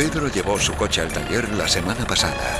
Pedro llevó su coche al taller la semana pasada.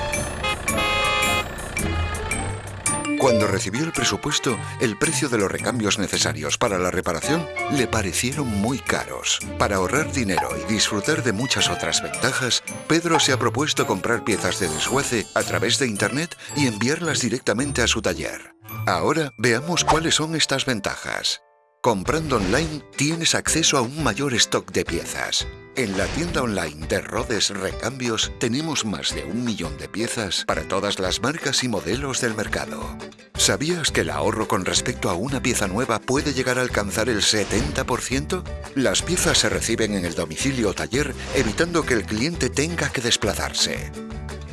Cuando recibió el presupuesto, el precio de los recambios necesarios para la reparación le parecieron muy caros. Para ahorrar dinero y disfrutar de muchas otras ventajas, Pedro se ha propuesto comprar piezas de desguace a través de Internet y enviarlas directamente a su taller. Ahora veamos cuáles son estas ventajas. Comprando online tienes acceso a un mayor stock de piezas. En la tienda online de Rodes Recambios tenemos más de un millón de piezas para todas las marcas y modelos del mercado. ¿Sabías que el ahorro con respecto a una pieza nueva puede llegar a alcanzar el 70%? Las piezas se reciben en el domicilio o taller evitando que el cliente tenga que desplazarse.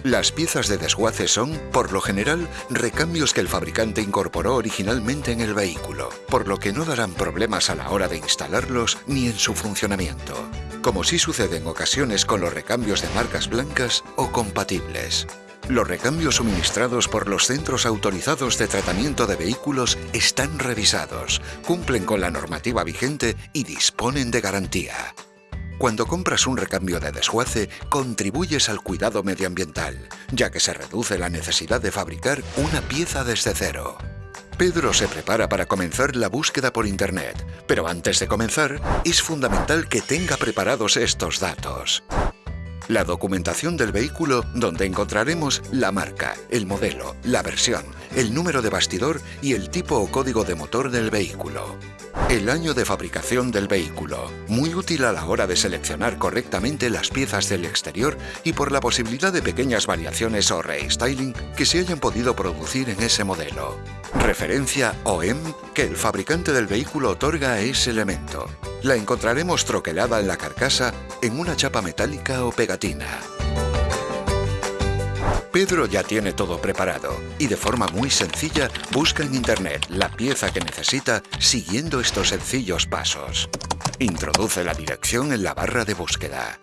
Las piezas de desguace son, por lo general, recambios que el fabricante incorporó originalmente en el vehículo, por lo que no darán problemas a la hora de instalarlos ni en su funcionamiento, como sí sucede en ocasiones con los recambios de marcas blancas o compatibles. Los recambios suministrados por los centros autorizados de tratamiento de vehículos están revisados, cumplen con la normativa vigente y disponen de garantía. Cuando compras un recambio de desguace, contribuyes al cuidado medioambiental, ya que se reduce la necesidad de fabricar una pieza desde cero. Pedro se prepara para comenzar la búsqueda por Internet, pero antes de comenzar, es fundamental que tenga preparados estos datos. La documentación del vehículo donde encontraremos la marca, el modelo, la versión, el número de bastidor y el tipo o código de motor del vehículo. El año de fabricación del vehículo, muy útil a la hora de seleccionar correctamente las piezas del exterior y por la posibilidad de pequeñas variaciones o restyling que se hayan podido producir en ese modelo. Referencia OEM que el fabricante del vehículo otorga a ese elemento. La encontraremos troquelada en la carcasa en una chapa metálica o pegatina. Pedro ya tiene todo preparado y de forma muy sencilla busca en Internet la pieza que necesita siguiendo estos sencillos pasos. Introduce la dirección en la barra de búsqueda.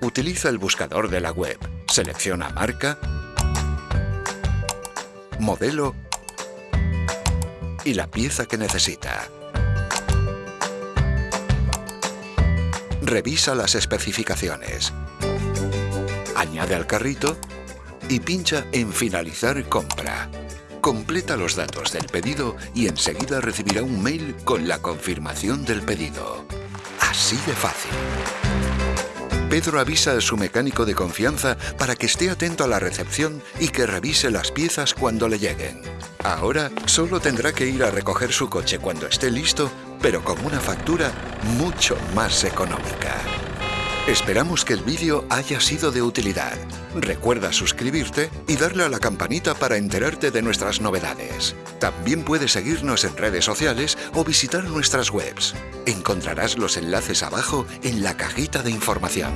Utiliza el buscador de la web. Selecciona marca, modelo y la pieza que necesita. Revisa las especificaciones. Añade al carrito y pincha en Finalizar compra. Completa los datos del pedido y enseguida recibirá un mail con la confirmación del pedido. Así de fácil. Pedro avisa a su mecánico de confianza para que esté atento a la recepción y que revise las piezas cuando le lleguen. Ahora solo tendrá que ir a recoger su coche cuando esté listo, pero con una factura mucho más económica. Esperamos que el vídeo haya sido de utilidad. Recuerda suscribirte y darle a la campanita para enterarte de nuestras novedades. También puedes seguirnos en redes sociales o visitar nuestras webs. Encontrarás los enlaces abajo en la cajita de información.